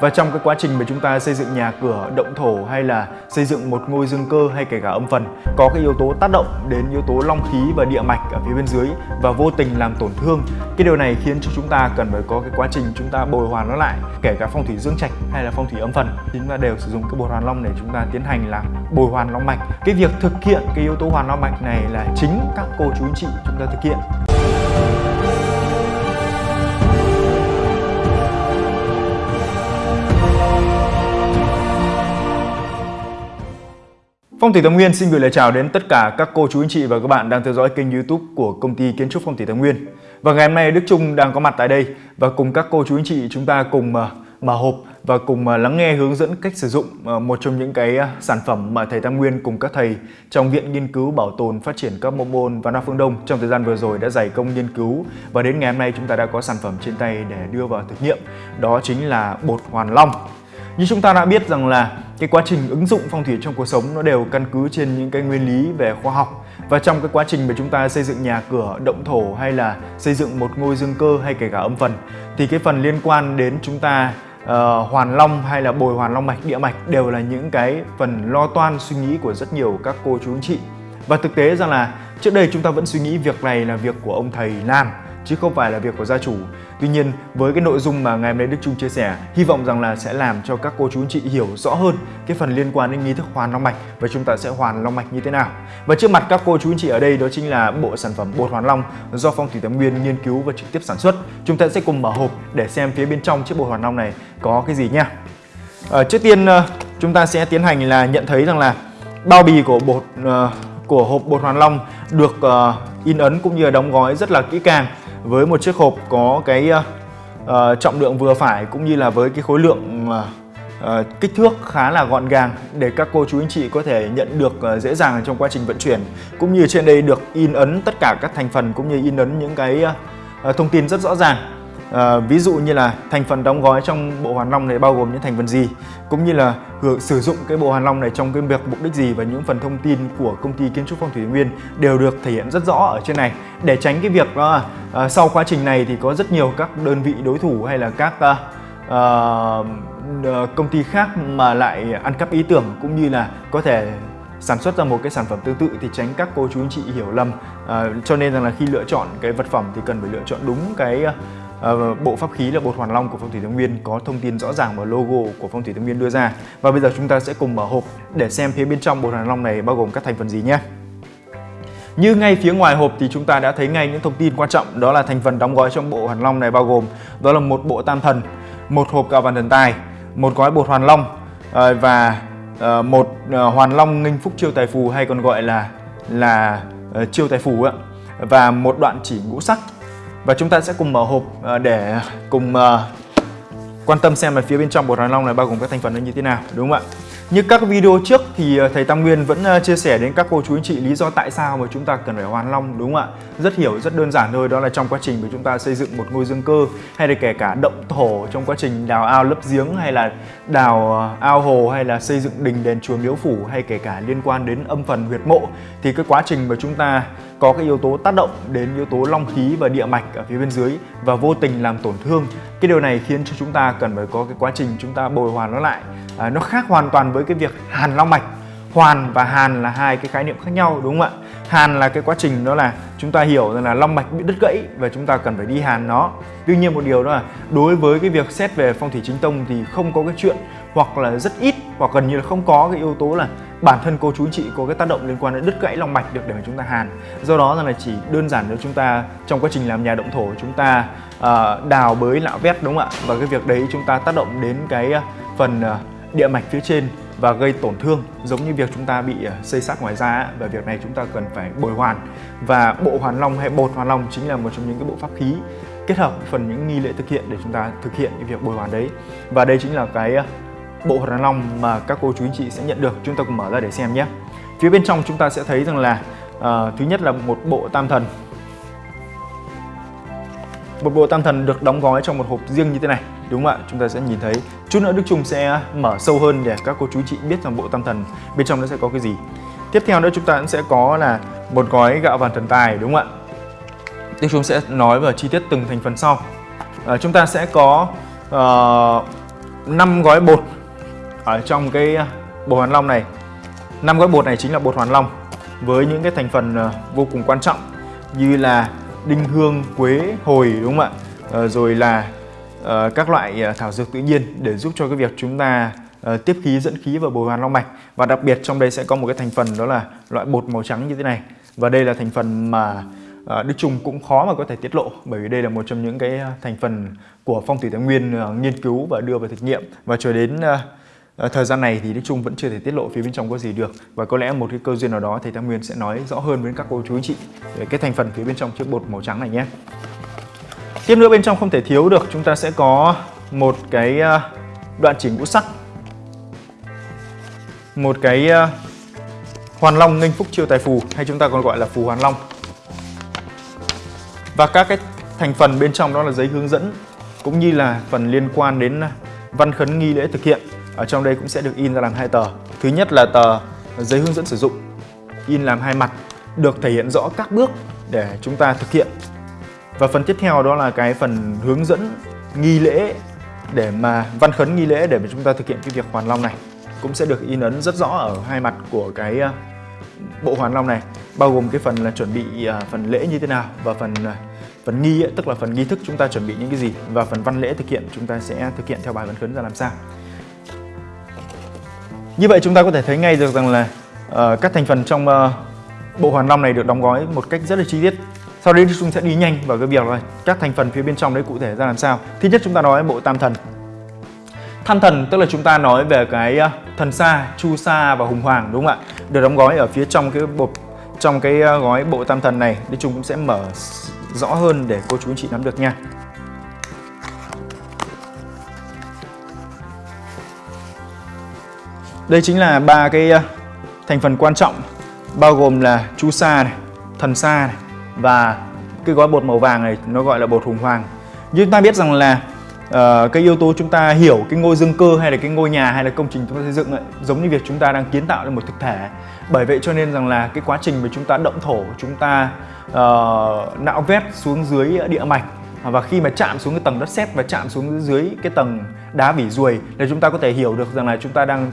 Và trong cái quá trình mà chúng ta xây dựng nhà cửa, động thổ hay là xây dựng một ngôi dương cơ hay kể cả âm phần có cái yếu tố tác động đến yếu tố long khí và địa mạch ở phía bên dưới và vô tình làm tổn thương. Cái điều này khiến cho chúng ta cần phải có cái quá trình chúng ta bồi hoàn nó lại, kể cả phong thủy dương trạch hay là phong thủy âm phần chúng ta đều sử dụng cái bồi hoàn long để chúng ta tiến hành là bồi hoàn long mạch. Cái việc thực hiện cái yếu tố hoàn long mạch này là chính các cô chú anh chị chúng ta thực hiện. Phong thủy Tam Nguyên xin gửi lời chào đến tất cả các cô chú anh chị và các bạn đang theo dõi kênh YouTube của công ty kiến trúc Phong thủy Tam Nguyên. Và ngày hôm nay Đức Trung đang có mặt tại đây và cùng các cô chú anh chị chúng ta cùng ờ, mở hộp và cùng ờ, lắng nghe hướng dẫn cách sử dụng ờ, một trong những cái sản phẩm mà thầy Tam Nguyên cùng các thầy trong Viện Nghiên cứu Bảo tồn Phát triển các môn môn và Nam Phương Đông trong thời gian vừa rồi đã dày công nghiên cứu và đến ngày hôm nay chúng ta đã có sản phẩm trên tay để đưa vào thực nghiệm đó chính là bột hoàn long. Như chúng ta đã biết rằng là cái quá trình ứng dụng phong thủy trong cuộc sống nó đều căn cứ trên những cái nguyên lý về khoa học và trong cái quá trình mà chúng ta xây dựng nhà cửa, động thổ hay là xây dựng một ngôi dương cơ hay kể cả âm phần thì cái phần liên quan đến chúng ta uh, hoàn long hay là bồi hoàn long mạch, địa mạch đều là những cái phần lo toan suy nghĩ của rất nhiều các cô chú anh chị và thực tế rằng là trước đây chúng ta vẫn suy nghĩ việc này là việc của ông thầy làm chứ không phải là việc của gia chủ. Tuy nhiên với cái nội dung mà ngày hôm nay Đức Trung chia sẻ, hy vọng rằng là sẽ làm cho các cô chú anh chị hiểu rõ hơn cái phần liên quan đến nghi thức hoàn long mạch và chúng ta sẽ hoàn long mạch như thế nào. Và trước mặt các cô chú anh chị ở đây đó chính là bộ sản phẩm bột hoàn long do Phong thủy Tam Nguyên nghiên cứu và trực tiếp sản xuất. Chúng ta sẽ cùng mở hộp để xem phía bên trong chiếc bột hoàn long này có cái gì nha. À, trước tiên ờ, chúng ta sẽ tiến hành là nhận thấy rằng là bao bì của bột uh, của hộp bột hoàn long được uh, in ấn cũng như là đóng gói rất là kỹ càng với một chiếc hộp có cái uh, trọng lượng vừa phải cũng như là với cái khối lượng uh, kích thước khá là gọn gàng để các cô chú anh chị có thể nhận được uh, dễ dàng trong quá trình vận chuyển. Cũng như trên đây được in ấn tất cả các thành phần cũng như in ấn những cái uh, thông tin rất rõ ràng. À, ví dụ như là thành phần đóng gói trong bộ hoàn long này bao gồm những thành phần gì cũng như là sử dụng cái bộ hoàn long này trong cái việc mục đích gì và những phần thông tin của công ty kiến trúc phong thủy nguyên đều được thể hiện rất rõ ở trên này. Để tránh cái việc đó à, sau quá trình này thì có rất nhiều các đơn vị đối thủ hay là các à, à, à, công ty khác mà lại ăn cắp ý tưởng cũng như là có thể sản xuất ra một cái sản phẩm tương tự thì tránh các cô chú anh chị hiểu lầm. À, cho nên rằng là khi lựa chọn cái vật phẩm thì cần phải lựa chọn đúng cái uh, Ờ, vâng, bộ pháp khí là bột hoàn long của phong thủy thái nguyên có thông tin rõ ràng và logo của phong thủy thái nguyên đưa ra. Và bây giờ chúng ta sẽ cùng mở hộp để xem phía bên trong bột hoàn long này bao gồm các thành phần gì nhé. Như ngay phía ngoài hộp thì chúng ta đã thấy ngay những thông tin quan trọng đó là thành phần đóng gói trong bộ hoàn long này bao gồm đó là một bộ tam thần, một hộp cạo vàng thần tài, một gói bột hoàn long ờ, và ờ, một hoàn long nghinh phúc chiêu tài phù hay còn gọi là là chiêu tài phù và một đoạn chỉ ngũ sắc và chúng ta sẽ cùng mở hộp à, để cùng à, quan tâm xem là phía bên trong bột hoàn long này bao gồm các thành phần như thế nào, đúng không ạ? Như các video trước thì à, thầy Tam Nguyên vẫn chia sẻ đến các cô chú anh chị lý do tại sao mà chúng ta cần phải hoàn long, đúng không ạ? Rất hiểu, rất đơn giản thôi, đó là trong quá trình mà chúng ta xây dựng một ngôi dương cơ, hay là kể cả động thổ trong quá trình đào ao lấp giếng, hay là đào ao hồ, hay là xây dựng đình đền chùa miếu phủ, hay kể cả liên quan đến âm phần huyệt mộ. Thì cái quá trình mà chúng ta có cái yếu tố tác động đến yếu tố long khí và địa mạch ở phía bên dưới và vô tình làm tổn thương. Cái điều này khiến cho chúng ta cần phải có cái quá trình chúng ta bồi hoàn nó lại. À, nó khác hoàn toàn với cái việc hàn long mạch. Hoàn và hàn là hai cái khái niệm khác nhau đúng không ạ? Hàn là cái quá trình đó là chúng ta hiểu rằng là long mạch bị đứt gãy và chúng ta cần phải đi hàn nó. Tuy nhiên một điều đó là đối với cái việc xét về phong thủy chính tông thì không có cái chuyện hoặc là rất ít hoặc gần như là không có cái yếu tố là bản thân cô chú anh chị có cái tác động liên quan đến đứt gãy lòng mạch được để mà chúng ta hàn. Do đó rằng là chỉ đơn giản nếu chúng ta trong quá trình làm nhà động thổ chúng ta uh, đào bới lạo vét đúng không ạ? Và cái việc đấy chúng ta tác động đến cái ờ, phần uh, địa mạch phía trên và gây tổn thương giống như việc chúng ta bị xây sát ngoài da và việc này chúng ta cần phải bồi hoàn. Và bộ hoàn long hay bột hoàn long chính là một trong những cái bộ pháp khí kết hợp phần những nghi lễ thực hiện để chúng ta thực hiện cái việc bồi hoàn đấy. Và đây chính là cái bộ hoàn long mà các cô chú anh chị sẽ nhận được chúng ta cùng mở ra để xem nhé. Phía bên trong chúng ta sẽ thấy rằng là uh, thứ nhất là một bộ tam thần. Một bộ tam thần được đóng gói trong một hộp riêng như thế này đúng không ạ? Chúng ta sẽ nhìn thấy chút nữa Đức Trung sẽ mở sâu hơn để các cô chú chị biết rằng bộ tam thần bên trong nó sẽ có cái gì. Tiếp theo nữa chúng ta sẽ có là một gói gạo vàng thần tài đúng không ạ? Đức Trung sẽ nói về chi tiết từng thành phần sau. À, chúng ta sẽ có ờ, uh, 5 gói bột ở trong cái à, bột hoàn long này 5 gói bột này chính là bột hoàn long với những cái thành phần à, vô cùng quan trọng như là đinh hương, quế, hồi đúng không ạ? Ờ, rồi là ờ, các loại à, thảo dược tự nhiên để giúp cho cái việc chúng ta ờ, tiếp khí dẫn khí vào bồi hoàn long mạch và đặc biệt trong đây sẽ có một cái thành phần đó là loại bột màu trắng như thế này. Và đây là thành phần mà Đức Trung cũng khó mà có thể tiết lộ bởi vì đây là một trong những cái thành phần của phong thủy thái nguyên nghiên cứu và đưa vào thực nghiệm. Và cho đến À, thời gian này thì Đức Trung vẫn chưa thể tiết lộ phía bên trong có gì được. Và có lẽ một cái cơ duyên nào đó thầy Tam Nguyên sẽ nói rõ hơn với các cô chú anh chị về cái thành phần phía bên trong chiếc bột màu trắng này nhé. Tiếp nữa bên trong không thể thiếu được chúng ta sẽ có một cái ờ, đoạn chỉnh ngũ sắc. Một cái ờ, hoàn long nghênh phúc chiêu tài phù hay chúng ta còn gọi là phù hoàn long. Và các cái thành phần bên trong đó là giấy hướng dẫn cũng như là phần liên quan đến văn khấn nghi lễ thực hiện ở trong đây cũng sẽ được in ra làm hai tờ. Thứ nhất là tờ giấy hướng dẫn sử dụng in làm hai mặt được thể hiện rõ các bước để chúng ta thực hiện. Và phần tiếp theo đó là cái phần hướng dẫn nghi lễ để mà văn khấn nghi lễ để mà chúng ta thực hiện cái việc hoàn long này. Cũng sẽ được in ấn rất rõ ở hai mặt của cái ờ, bộ hoàn long này bao gồm cái phần là chuẩn bị ờ, phần lễ như thế nào và phần ờ, phần nghi ấy, tức là phần nghi thức chúng ta chuẩn bị những cái gì và phần văn lễ thực hiện chúng ta sẽ thực hiện theo bài văn khấn ra làm sao như vậy chúng ta có thể thấy ngay được rằng là uh, các thành phần trong uh, bộ hoàn long này được đóng gói một cách rất là chi tiết. Sau đây chúng sẽ đi nhanh vào cái việc là các thành phần phía bên trong đấy cụ thể ra làm sao. Thứ nhất chúng ta nói bộ tam thần. Tham thần tức là chúng ta nói về cái uh, thần sa, chu sa và hùng hoàng đúng không ạ? Được đóng gói ở phía trong cái bộ trong cái gói bộ tam thần này. thì chúng cũng sẽ mở rõ hơn để cô chú anh chị nắm được nha. Đây chính là ba cái ờ, thành phần quan trọng bao gồm là chu sa này, thần sa này và cái gói bột màu vàng này nó gọi là bột hùng hoàng. Như chúng ta biết rằng là uh, cái yếu tố chúng ta hiểu cái ngôi dương cơ hay là cái ngôi nhà hay là công trình chúng ta xây dựng ấy, giống như việc chúng ta đang kiến tạo lên một thực thể. Bởi vậy cho nên rằng là cái quá trình mà chúng ta động thổ, chúng ta uh, nạo vét xuống dưới địa mạch và khi mà chạm xuống cái tầng đất sét và chạm xuống dưới cái tầng đá vỉ ruồi là chúng ta có thể hiểu được rằng là chúng ta đang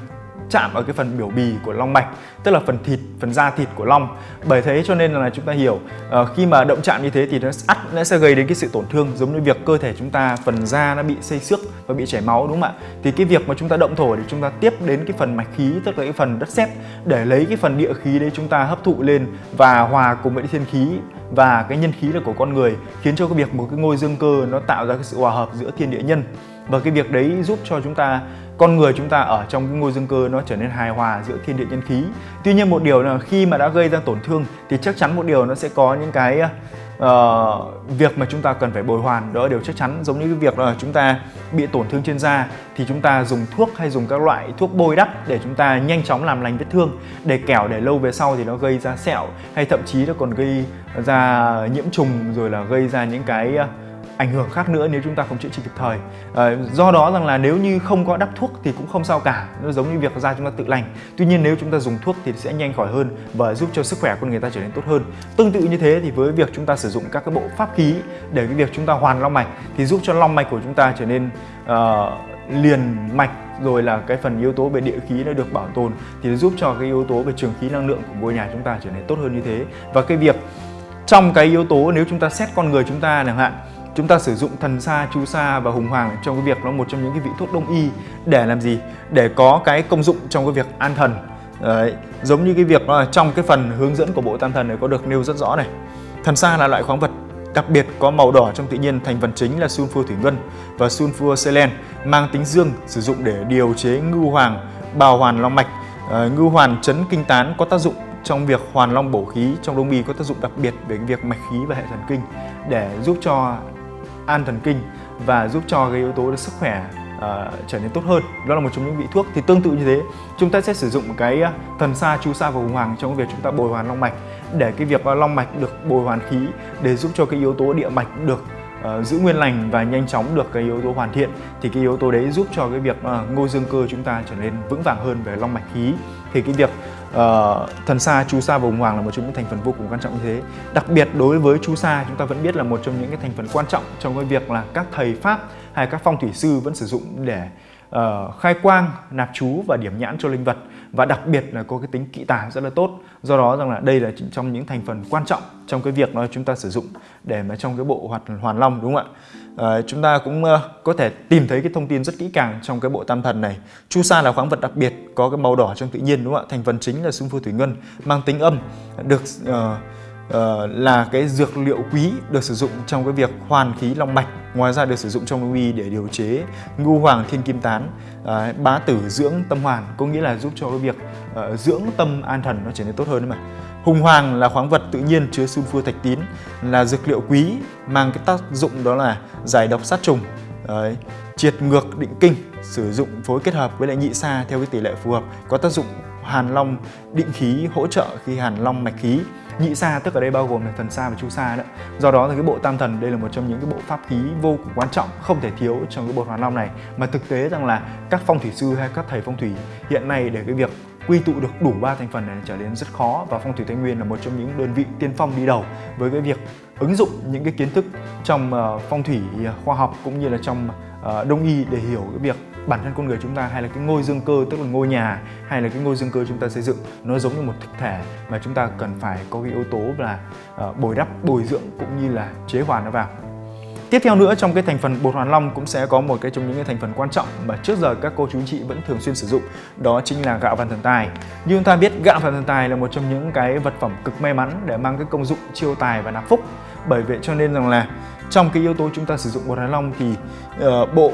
chạm ở cái phần biểu bì của long mạch tức là phần thịt phần da thịt của long. Bởi thế cho nên là chúng ta hiểu uh, khi mà động chạm như thế thì nó ắt nó sẽ gây đến cái sự tổn thương giống như việc cơ thể chúng ta phần da nó bị xây xước và bị chảy máu đúng không ạ? Thì cái việc mà chúng ta động thổ thì chúng ta tiếp đến cái phần mạch khí tức là cái phần đất sét để lấy cái phần địa khí đấy chúng ta hấp thụ lên và hòa cùng với thiên khí và cái nhân khí là của con người khiến cho cái việc một cái ngôi dương cơ nó tạo ra cái sự hòa hợp giữa thiên địa nhân. Và cái việc đấy giúp cho chúng ta con người chúng ta ở trong cái ngôi dương cơ nó trở nên hài hòa giữa thiên địa nhân khí. Tuy nhiên một điều là khi mà đã gây ra tổn thương thì chắc chắn một điều nó sẽ có những cái uh, việc mà chúng ta cần phải bồi hoàn. Đó là điều chắc chắn giống như cái việc là chúng ta bị tổn thương trên da thì chúng ta dùng thuốc hay dùng các loại thuốc bôi đắp để chúng ta nhanh chóng làm lành vết thương để kẻo để lâu về sau thì nó gây ra sẹo hay thậm chí nó còn gây ra nhiễm trùng rồi là gây ra những cái ảnh hưởng khác nữa nếu chúng ta không chữa trị kịp thời. À, do đó rằng là nếu như không có đắp thuốc thì cũng không sao cả. Nó giống như việc da chúng ta tự lành. Tuy nhiên nếu chúng ta dùng thuốc thì sẽ nhanh khỏi hơn và giúp cho sức khỏe của người ta trở nên tốt hơn. Tương tự như thế thì với việc chúng ta sử dụng các cái bộ pháp khí để cái việc chúng ta hoàn long mạch thì giúp cho long mạch của chúng ta trở nên uh, liền mạch rồi là cái phần yếu tố về địa khí nó được bảo tồn thì nó giúp cho cái yếu tố về trường khí năng lượng của ngôi nhà chúng ta trở nên tốt hơn như thế. Và cái việc trong cái yếu tố nếu chúng ta xét con người chúng ta chẳng hạn chúng ta sử dụng thần sa, chú sa và hùng hoàng trong cái việc nó một trong những cái vị thuốc đông y để làm gì? Để có cái công dụng trong cái việc an thần. Đấy, giống như cái việc là trong cái phần hướng dẫn của bộ tam thần này có được nêu rất rõ này. Thần sa là loại khoáng vật đặc biệt có màu đỏ trong tự nhiên thành phần chính là sunfua thủy ngân và sunfua selen mang tính dương sử dụng để điều chế ngưu hoàng, bào hoàn long mạch. Ờ, à, ngưu hoàn chấn kinh tán có tác dụng trong việc hoàn long bổ khí trong đông y có tác dụng đặc biệt về cái việc mạch khí và hệ thần kinh để giúp cho an thần kinh và giúp cho cái yếu tố sức khỏe uh, trở nên tốt hơn. Đó là một trong những vị thuốc thì tương tự như thế. Chúng ta sẽ sử dụng cái ờ, thần sa chu sa và hùng hoàng trong việc chúng ta bồi hoàn long mạch. Để cái việc ờ, long mạch được bồi hoàn khí để giúp cho cái yếu tố địa mạch được uh, giữ nguyên lành và nhanh chóng được cái yếu tố hoàn thiện thì cái yếu tố đấy giúp cho cái việc uh, ngôi dương cơ chúng ta trở nên vững vàng hơn về long mạch khí. Thì cái việc uh, thần sa, chu sa và hùng hoàng là một trong những thành phần vô cùng quan trọng như thế. Đặc biệt đối với chu sa chúng ta vẫn biết là một trong những cái thành phần quan trọng trong cái việc là các thầy pháp hay các phong thủy sư vẫn sử dụng để uh, khai quang, nạp chú và điểm nhãn cho linh vật và đặc biệt là có cái tính kỵ tà rất là tốt. Do đó rằng là đây là trong những thành phần quan trọng trong cái việc mà chúng ta sử dụng để mà trong cái bộ hoạt hoàn long đúng không ạ? À, chúng ta cũng uh, có thể tìm thấy cái thông tin rất kỹ càng trong cái bộ tam thần này. Chu sa là khoáng vật đặc biệt có cái màu đỏ trong tự nhiên đúng không ạ? Thành phần chính là xung phôi thủy ngân mang tính âm được uh, uh, là cái dược liệu quý được sử dụng trong cái việc hoàn khí long mạch ngoài ra được sử dụng trong đông y để điều chế ngu hoàng thiên kim tán uh, bá tử dưỡng tâm hoàn có nghĩa là giúp cho cái việc uh, dưỡng tâm an thần nó trở nên tốt hơn đấy mà. Hùng hoàng là khoáng vật tự nhiên chứa sunfua thạch tín là dược liệu quý mang cái tác dụng đó là giải độc sát trùng đấy, triệt ngược định kinh sử dụng phối kết hợp với lại nhị sa theo cái tỷ lệ phù hợp có tác dụng hàn long định khí hỗ trợ khi hàn long mạch khí nhị sa, tức ở đây bao gồm là thần sa và chu sa đó do đó thì cái bộ tam thần đây là một trong những cái bộ pháp khí vô cùng quan trọng, không thể thiếu trong cái bộ hoàn long này. Mà thực tế rằng là các phong thủy sư hay các thầy phong thủy hiện nay để cái việc quy tụ được đủ ba thành phần này trở nên rất khó và phong thủy tây nguyên là một trong những đơn vị tiên phong đi đầu với cái việc ứng dụng những cái kiến thức trong ờ, phong thủy ờ, khoa học cũng như là trong ờ, đông y để hiểu cái việc bản thân con người chúng ta hay là cái ngôi dương cơ tức là ngôi nhà hay là cái ngôi dương cơ chúng ta xây dựng nó giống như một thực thể mà chúng ta cần phải có cái yếu tố là uh, bồi đắp bồi dưỡng cũng như là chế hòa nó vào Tiếp theo nữa trong cái thành phần bột hoàn long cũng sẽ có một cái trong những cái thành phần quan trọng mà trước giờ các cô chú chị vẫn thường xuyên sử dụng đó chính là gạo vằn thần tài. Như chúng ta biết gạo vằn thần tài là một trong những cái vật phẩm cực may mắn để mang cái công dụng chiêu tài và nạp phúc. Bởi vậy cho nên rằng là trong cái yếu tố chúng ta sử dụng bột hoàn long thì uh, bộ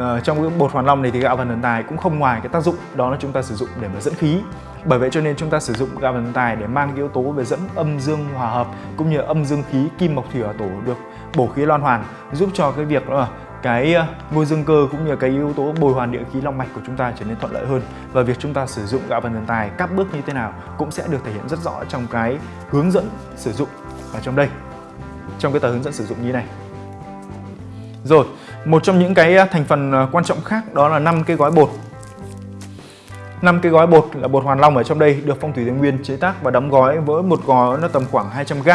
uh, trong cái bột hoàn long này thì gạo vần thần tài cũng không ngoài cái tác dụng đó là chúng ta sử dụng để mà dẫn khí. Bởi vậy cho nên chúng ta sử dụng gạo vằn tài để mang cái yếu tố về dẫn âm dương hòa hợp cũng như âm dương khí kim mộc thủy hỏa tổ được bổ khí loan hoàn giúp cho cái việc đó cái ờ, ngôi dương cơ cũng như cái yếu tố bồi hoàn địa khí long mạch của chúng ta trở nên thuận lợi hơn. Và việc chúng ta sử dụng gạo vần thần tài các bước như thế nào cũng sẽ được thể hiện rất rõ trong cái hướng dẫn sử dụng ở trong đây trong cái tờ hướng dẫn sử dụng như này. Rồi một trong những cái à, thành phần à, quan trọng khác đó là năm cái gói bột năm cái gói bột là bột hoàn long ở trong đây được phong thủy tây nguyên chế tác và đóng gói với một gói nó tầm khoảng 200 g.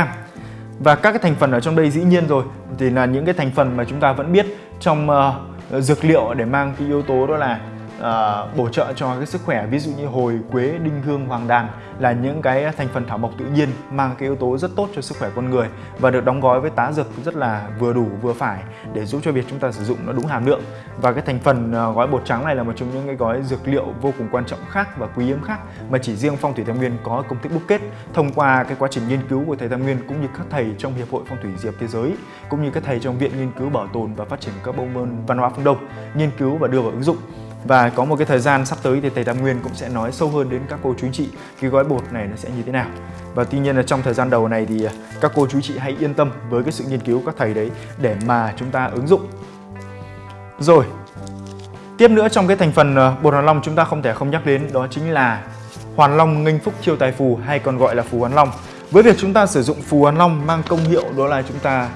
và các cái thành phần ở trong đây dĩ nhiên rồi thì là những cái thành phần mà chúng ta vẫn biết trong uh, dược liệu để mang cái yếu tố đó là uh, bổ trợ cho cái sức khỏe ví dụ như hồi quế đinh hương hoàng đàn là những cái thành phần thảo mộc tự nhiên mang cái yếu tố rất tốt cho sức khỏe con người và được đóng gói với tá dược rất là vừa đủ vừa phải để giúp cho việc chúng ta sử dụng nó đúng hàm lượng. Và cái thành phần uh, gói bột trắng này là một trong những cái gói dược liệu vô cùng quan trọng khác và quý hiếm khác mà chỉ riêng phong thủy tam nguyên có công thức đúc kết thông qua cái quá trình nghiên cứu của thầy tam nguyên cũng như các thầy trong hiệp hội phong thủy diệp thế giới cũng như các thầy trong viện nghiên cứu bảo tồn và phát triển các bộ môn văn hóa phương đông nghiên cứu và đưa vào ứng dụng và có một cái thời gian sắp tới thì thầy Tam Nguyên cũng sẽ nói sâu hơn đến các cô chú chị cái gói bột này nó sẽ như thế nào. Và tuy nhiên là trong thời gian đầu này thì à, các cô chú chị hãy yên tâm với cái sự nghiên cứu các thầy đấy để mà chúng ta ứng dụng. Rồi, tiếp nữa trong cái thành phần à, bột hoàn long chúng ta không thể không nhắc đến đó chính là hoàn long nghênh phúc chiêu tài phù hay còn gọi là phù hoàn long. Với việc chúng ta sử dụng phù hoàn long mang công hiệu đó là chúng ta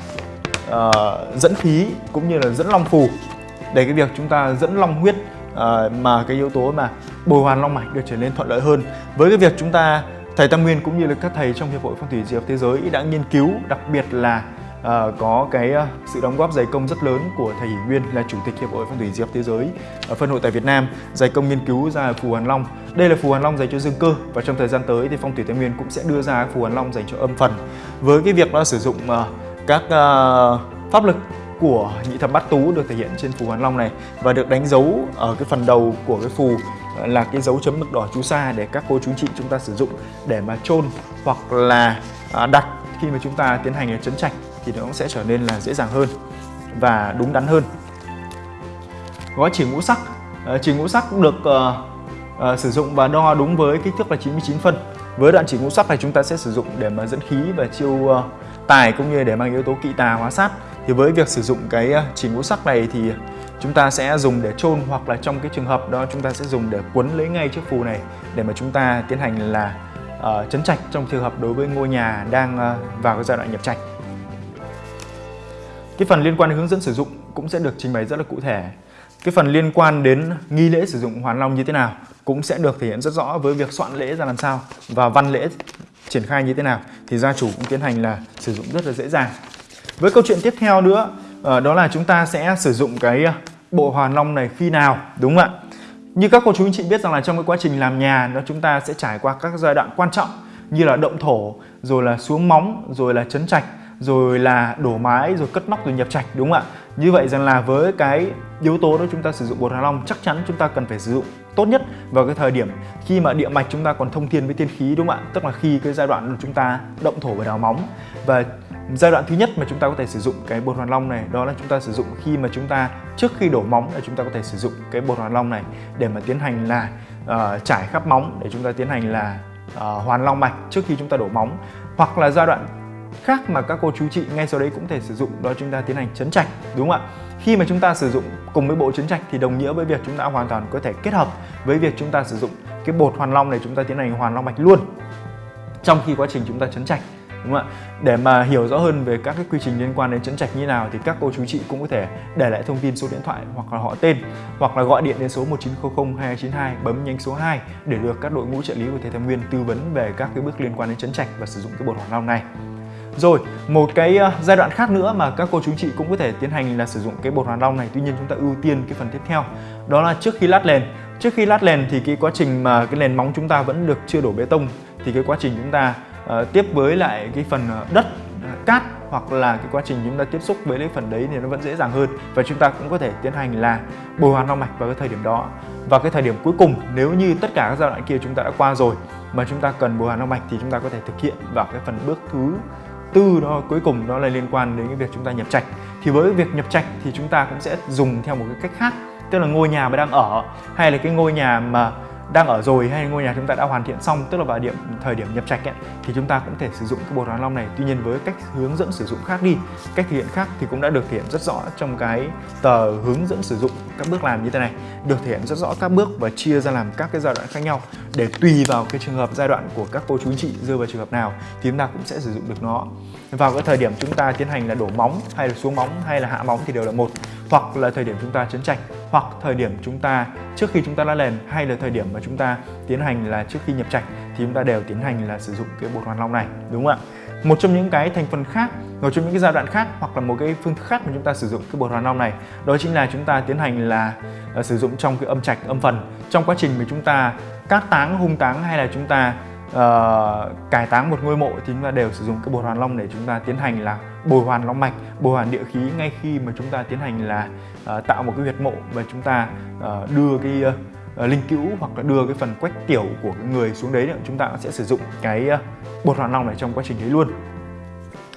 uh, dẫn khí cũng như là dẫn long phù để cái việc chúng ta dẫn long huyết uh, mà cái yếu tố mà bồi hoàn long mạch được trở nên thuận lợi hơn. Với cái việc chúng ta thầy Tam Nguyên cũng như là các thầy trong hiệp hội phong thủy diệp thế giới đã nghiên cứu đặc biệt là uh, có cái uh, sự đóng góp dày công rất lớn của thầy Nguyên là chủ tịch hiệp hội phong thủy diệp thế giới ở phân hội tại Việt Nam dày công nghiên cứu ra phù hoàn long. Đây là phù hoàn long dành cho dương cơ và trong thời gian tới thì phong thủy Tây Nguyên cũng sẽ đưa ra phù hoàn long dành cho âm phần. Với cái việc đó sử dụng uh, các uh, pháp lực của nhị thập bát tú được thể hiện trên phù hoàn long này và được đánh dấu ở cái phần đầu của cái phù ờ, là cái dấu chấm mực đỏ chú sa để các cô chú chị chúng ta sử dụng để mà chôn hoặc là à, đặt khi mà chúng ta tiến hành chấn trạch thì nó cũng sẽ trở nên là dễ dàng hơn và đúng đắn hơn. Gói chỉ ngũ sắc ờ, chỉ ngũ sắc được uh, uh, sử dụng và đo đúng với kích thước là 99 phân. Với đoạn chỉ ngũ sắc này chúng ta sẽ sử dụng để mà dẫn khí và chiêu uh, tài cũng như để mang yếu tố kỵ tà hóa sát thì với việc sử dụng cái à, chỉ ngũ sắc này thì chúng ta sẽ dùng để chôn hoặc là trong cái trường hợp đó chúng ta sẽ dùng để quấn lấy ngay chiếc phù này để mà chúng ta tiến hành là uh, chấn trạch trong trường hợp đối với ngôi nhà đang uh, vào cái giai đoạn nhập trạch. Cái phần liên quan đến hướng dẫn sử dụng cũng sẽ được trình bày rất là cụ thể. Cái phần liên quan đến nghi lễ sử dụng hoàn long như thế nào cũng sẽ được thể hiện rất rõ với việc soạn lễ ra làm sao và văn lễ triển khai như thế nào thì gia chủ cũng tiến hành là sử dụng rất là dễ dàng. Với câu chuyện tiếp theo nữa ờ, đó là chúng ta sẽ sử dụng cái ờ, bộ hoàn long này khi nào, đúng không ạ? Như các cô chú anh chị biết rằng là trong cái quá trình làm nhà, nó chúng ta sẽ trải qua các giai đoạn quan trọng như là động thổ, rồi là xuống móng, rồi là chấn trạch, rồi là đổ mái, rồi cất nóc, rồi nhập trạch, đúng không ạ? Như vậy rằng là với cái yếu tố đó chúng ta sử dụng bột hòa long, chắc chắn chúng ta cần phải sử dụng tốt nhất vào cái thời điểm khi mà địa mạch chúng ta còn thông thiên với tiên khí, đúng không ạ? Tức là khi cái giai đoạn chúng ta động thổ và đào móng. Và giai đoạn thứ nhất mà chúng ta có thể sử dụng cái bột hoàn long này đó là chúng ta sử dụng khi mà chúng ta trước khi đổ móng là chúng ta có thể sử dụng cái bột hoàn long này để mà tiến hành là uh, trải khắp móng để chúng ta tiến hành là uh, hoàn long mạch trước khi chúng ta đổ móng hoặc là giai đoạn khác mà các cô chú chị ngay sau đấy cũng thể sử dụng đó chúng ta tiến hành chấn trạch đúng không ạ khi mà chúng ta sử dụng cùng với bộ chấn trạch thì đồng nghĩa với việc chúng ta hoàn toàn có thể kết hợp với việc chúng ta sử dụng cái bột hoàn long này chúng ta tiến hành hoàn long mạch luôn trong khi quá trình chúng ta chấn trạch đúng không ạ? Để mà hiểu rõ hơn về các cái quy trình liên quan đến chấn trạch như nào thì các cô chú chị cũng có thể để lại thông tin số điện thoại hoặc là họ tên hoặc là gọi điện đến số 1900 2292 bấm nhánh số 2 để được các đội ngũ trợ lý của thầy Thái Nguyên tư vấn về các cái bước liên quan đến chấn trạch và sử dụng cái bột hoàng long này. Rồi, một cái ờ, giai đoạn khác nữa mà các cô chú chị cũng có thể tiến hành là sử dụng cái bột hoàn long này. Tuy nhiên chúng ta ưu tiên cái phần tiếp theo Đó là trước khi lát nền Trước khi lát nền thì cái quá trình mà cái nền móng chúng ta vẫn được chưa đổ bê tông Thì cái quá trình chúng ta uh, tiếp với lại cái phần ờ, đất, ờ, cát hoặc là cái quá trình chúng ta tiếp xúc với cái phần đấy thì nó vẫn dễ dàng hơn và chúng ta cũng có thể tiến hành là bồi hoàn long mạch vào cái thời điểm đó. Và cái thời điểm cuối cùng nếu như tất cả các giai đoạn kia chúng ta đã qua rồi mà chúng ta cần bồi hoàn long mạch thì chúng ta có thể thực hiện vào cái phần bước thứ tư đó cuối cùng đó là liên quan đến cái việc chúng ta nhập trạch. Thì với việc nhập trạch thì chúng ta cũng sẽ dùng theo một cái cách khác tức là ngôi nhà mà đang ở hay là cái ngôi nhà mà đang ở rồi hay ngôi nhà chúng ta đã hoàn thiện xong tức là vào điểm thời điểm nhập trạch ấy, thì chúng ta cũng thể sử dụng cái bột hoàn long này. Tuy nhiên với cách hướng dẫn sử dụng khác đi cách thực hiện khác thì cũng đã được thể hiện rất rõ trong cái tờ hướng dẫn sử dụng các bước làm như thế này. Được thể hiện rất rõ các bước và chia ra làm các cái giai đoạn khác nhau để tùy vào cái trường hợp giai đoạn của các cô chú chị rơi vào trường hợp nào thì chúng ta cũng sẽ sử dụng được nó. Vào cái thời điểm chúng ta tiến hành là đổ móng hay là xuống móng hay là hạ móng thì đều là một hoặc là thời điểm chúng ta chấn trạch hoặc thời điểm chúng ta trước khi chúng ta đã lên hay là thời điểm mà chúng ta tiến hành là trước khi nhập trạch thì chúng ta đều tiến hành là sử dụng cái bột hoàn long này đúng không ạ? Một trong những cái thành phần khác một trong những cái giai đoạn khác hoặc là một cái phương thức khác mà chúng ta sử dụng cái bột hoàn long này đó chính là chúng ta tiến hành là uh, sử dụng trong cái âm trạch âm phần. Trong quá trình mà chúng ta cát táng hung táng hay là chúng ta uh, cải táng một ngôi mộ thì chúng ta đều sử dụng cái bột hoàn long để chúng ta tiến hành là bồi hoàn long mạch bồi hoàn địa khí ngay khi mà chúng ta tiến hành là Ờ, tạo một cái huyệt mộ và chúng ta uh, đưa cái uh, linh cữu hoặc là đưa cái phần quách tiểu của cái người xuống đấy chúng ta sẽ sử dụng cái uh, bột hoàn long này trong quá trình đấy luôn.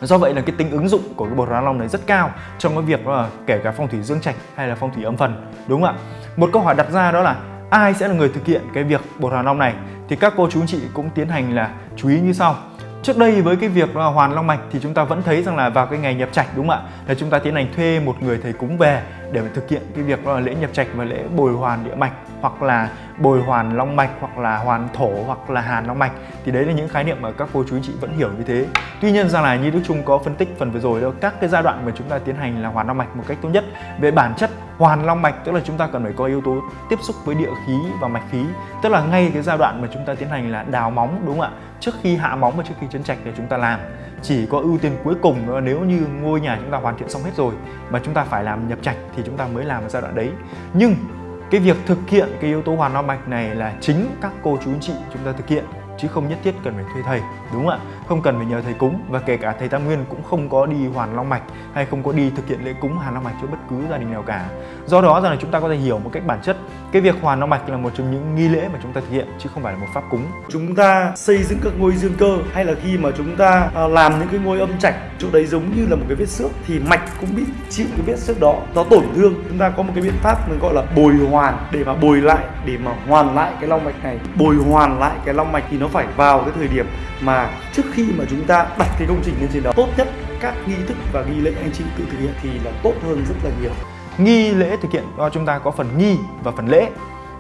Do vậy là cái tính ứng dụng của cái bột hoàn long này rất cao trong cái việc là kể cả phong thủy dương trạch hay là phong thủy âm phần đúng không ạ? Một câu hỏi đặt ra đó là ai sẽ là người thực hiện cái việc bột hoàn long này? Thì các cô chú anh chị cũng tiến hành là chú ý như sau. Trước đây với cái việc là hoàn long mạch thì chúng ta vẫn thấy rằng là vào cái ngày nhập trạch đúng không ạ? Là chúng ta tiến hành thuê một người thầy cúng về để mà thực hiện cái việc là lễ nhập trạch và lễ bồi hoàn địa mạch hoặc là bồi hoàn long mạch hoặc là hoàn thổ hoặc là hàn long mạch thì đấy là những khái niệm mà các cô chú anh chị vẫn hiểu như thế. Tuy nhiên rằng là như Đức Trung có phân tích phần vừa rồi đó, các cái giai đoạn mà chúng ta tiến hành là hoàn long mạch một cách tốt nhất về bản chất hoàn long mạch, tức là chúng ta cần phải có yếu tố tiếp xúc với địa khí và mạch khí. Tức là ngay cái giai đoạn mà chúng ta tiến hành là đào móng, đúng không ạ? Trước khi hạ móng và trước khi chấn trạch để chúng ta làm. Chỉ có ưu tiên cuối cùng đó, nếu như ngôi nhà chúng ta hoàn thiện xong hết rồi mà chúng ta phải làm nhập trạch thì chúng ta mới làm ở giai đoạn đấy. Nhưng cái việc thực hiện cái yếu tố hoàn long mạch này là chính các cô chú anh chị chúng ta thực hiện, chứ không nhất thiết cần phải thuê thầy, đúng không ạ? Không cần phải nhờ thầy cúng, và kể cả thầy tam nguyên cũng không có đi hoàn long mạch hay không có đi thực hiện lễ cúng hoàn long mạch cho bất cứ gia đình nào cả. Do đó rằng là chúng ta có thể hiểu một cách bản chất, cái việc hoàn long mạch là một trong những nghi lễ mà chúng ta thực hiện, chứ không phải là một pháp cúng. Chúng ta xây dựng các ngôi dương cơ, hay là khi mà chúng ta à, làm những cái ngôi âm trạch, chỗ đấy giống như là một cái vết xước, thì mạch cũng bị chịu cái vết xước đó, nó tổn thương. Chúng ta có một cái biện pháp mình gọi là bồi hoàn, để mà bồi lại, để mà hoàn lại cái long mạch này. Bồi hoàn lại cái long mạch thì nó phải vào cái thời điểm mà trước khi khi mà chúng ta đặt cái công trình lên trên đó, tốt nhất các nghi thức và nghi lễ anh chị tự thực hiện thì là tốt hơn rất là nhiều. Nghi lễ thực hiện do chúng ta có phần nghi và phần lễ.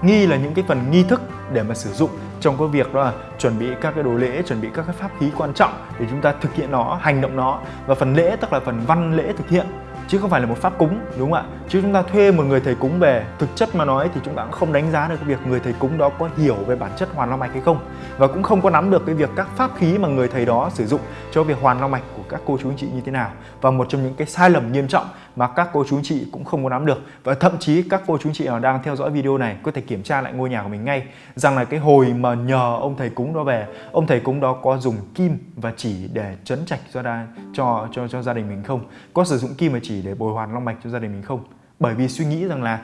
Nghi là những cái phần nghi thức để mà sử dụng trong cái việc đó là chuẩn bị các cái đồ lễ, chuẩn bị các cái pháp khí quan trọng để chúng ta thực hiện nó, hành động nó. Và phần lễ tức là phần văn lễ thực hiện chứ không phải là một pháp cúng, đúng không ạ? Chứ chúng ta thuê một người thầy cúng về, thực chất mà nói thì chúng ta cũng không đánh giá được cái việc người thầy cúng đó có hiểu về bản chất hoàn long mạch hay không. Và cũng không có nắm được cái việc các pháp khí mà người thầy đó sử dụng cho việc hoàn long mạch của các cô chú anh chị như thế nào. Và một trong những cái sai lầm nghiêm trọng mà các cô chú chị cũng không có nắm được. Và thậm chí các cô chú chị nào đang theo dõi video này có thể kiểm tra lại ngôi nhà của mình ngay. Rằng là cái hồi mà nhờ ông thầy cúng đó về ông thầy cúng đó có dùng kim và chỉ để chấn trạch cho đa, cho cho cho gia đình mình không? Có sử dụng kim và chỉ để bồi hoàn long mạch cho gia đình mình không? Bởi vì suy nghĩ rằng là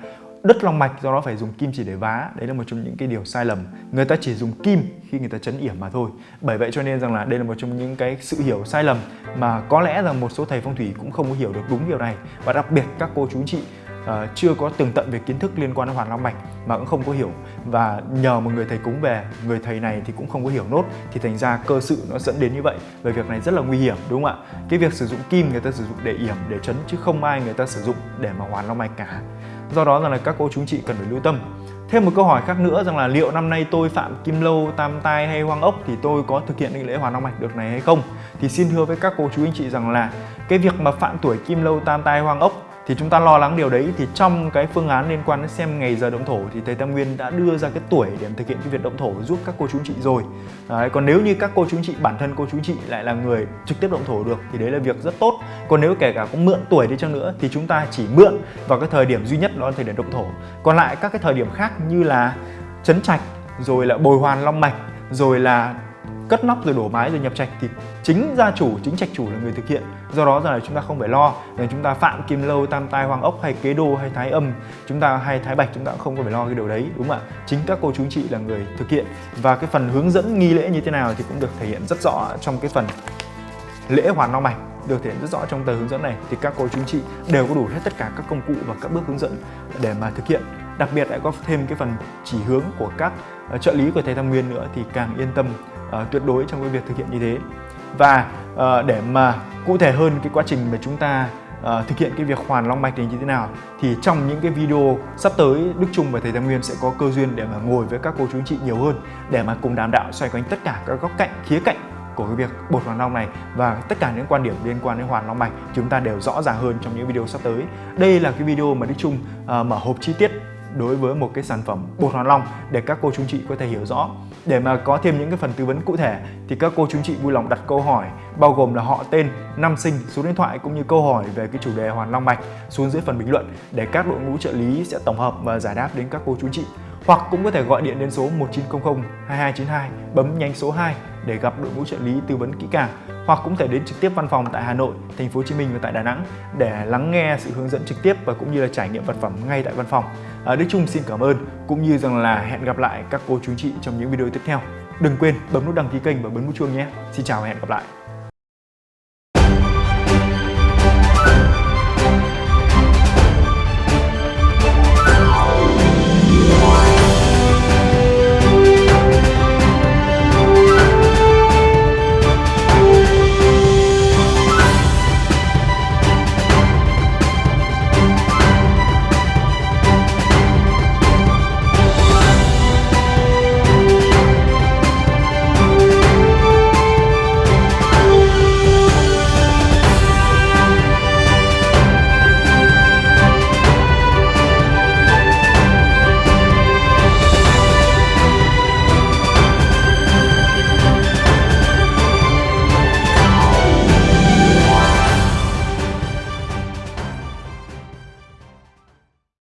đất long mạch do đó phải dùng kim chỉ để vá. Đấy là một trong những cái điều sai lầm. Người ta chỉ dùng kim khi người ta chấn yểm mà thôi. Bởi vậy cho nên rằng là đây là một trong những cái sự hiểu sai lầm mà có lẽ rằng một số thầy phong thủy cũng không có hiểu được đúng điều này. Và đặc biệt các cô chú chị uh, chưa có tường tận về kiến thức liên quan đến hoàn long mạch mà cũng không có hiểu. Và nhờ một người thầy cúng về người thầy này thì cũng không có hiểu nốt. Thì thành ra cơ sự nó dẫn đến như vậy. Về việc này rất là nguy hiểm đúng không ạ? Cái việc sử dụng kim người ta sử dụng để yểm để chấn chứ không ai người ta sử dụng để mà hoàn long mạch cả do đó rằng là các cô chú chị cần phải lưu tâm Thêm một câu hỏi khác nữa rằng là liệu năm nay tôi phạm kim lâu, tam tai hay hoang ốc thì tôi có thực hiện lễ hoàn long mạch được này hay không? Thì xin thưa với các cô chú anh chị rằng là cái việc mà phạm tuổi kim lâu, tam tai, hoang ốc thì chúng ta lo lắng điều đấy. Thì trong cái phương án liên quan đến xem ngày giờ động thổ thì thầy Tam Nguyên đã đưa ra cái tuổi để thực hiện cái việc động thổ giúp các cô chú chị rồi. Đấy, còn nếu như các cô chú chị bản thân cô chú chị lại là người trực tiếp động thổ được thì đấy là việc rất tốt. Còn nếu kể cả có mượn tuổi đi chăng nữa thì chúng ta chỉ mượn vào cái thời điểm duy nhất đó là thời điểm động thổ. Còn lại các cái thời điểm khác như là chấn trạch rồi là bồi hoàn long mạch rồi là cất nóc rồi đổ mái rồi nhập trạch thì chính gia chủ, chính trạch chủ là người thực hiện. Do đó giờ là chúng ta không phải lo là chúng ta phạm kim lâu, tam tai hoàng ốc hay kế đô hay thái âm, chúng ta hay thái bạch, chúng ta cũng không có phải lo cái điều đấy, đúng không ạ? Chính các cô chú chị là người thực hiện. Và cái phần hướng dẫn nghi lễ như thế nào thì cũng được thể hiện rất rõ trong cái phần lễ hoàn long mạch, được thể hiện rất rõ trong tờ hướng dẫn này. Thì các cô chú chị đều có đủ hết tất cả các công cụ và các bước hướng dẫn để mà thực hiện. Đặc biệt lại có thêm cái phần chỉ hướng của các trợ lý của thầy Tam Nguyên nữa thì càng yên tâm uh, tuyệt đối trong cái việc thực hiện như thế và uh, để mà cụ thể hơn cái quá trình mà chúng ta uh, thực hiện cái việc hoàn long mạch này như thế nào thì trong những cái video sắp tới Đức Trung và thầy Tam Nguyên sẽ có cơ duyên để mà ngồi với các cô chú anh chị nhiều hơn để mà cùng đàm đạo xoay quanh tất cả các góc cạnh khía cạnh của cái việc bột hoàn long này và tất cả những quan điểm liên quan đến hoàn long mạch chúng ta đều rõ ràng hơn trong những video sắp tới. Đây là cái video mà Đức Trung uh, mở hộp chi tiết đối với một cái sản phẩm bột hoàn long để các cô chú chị có thể hiểu rõ. Để mà có thêm những cái phần tư vấn cụ thể thì các cô chú chị vui lòng đặt câu hỏi bao gồm là họ tên, năm sinh, số điện thoại cũng như câu hỏi về cái chủ đề hoàn long mạch xuống dưới phần bình luận để các đội ngũ trợ lý sẽ tổng hợp và giải đáp đến các cô chú chị. Hoặc cũng có thể gọi điện đến số 1900 2292 bấm nhanh số 2 để gặp đội ngũ trợ lý tư vấn kỹ càng hoặc cũng thể đến trực tiếp văn phòng tại Hà Nội, Thành phố Hồ Chí Minh và tại Đà Nẵng để lắng nghe sự hướng dẫn trực tiếp và cũng như là trải nghiệm vật phẩm ngay tại văn phòng. À, Đức Trung xin cảm ơn cũng như rằng là hẹn gặp lại các cô chú chị trong những video tiếp theo. Đừng quên bấm nút đăng ký kênh và bấm nút chuông nhé. Xin chào và hẹn gặp lại.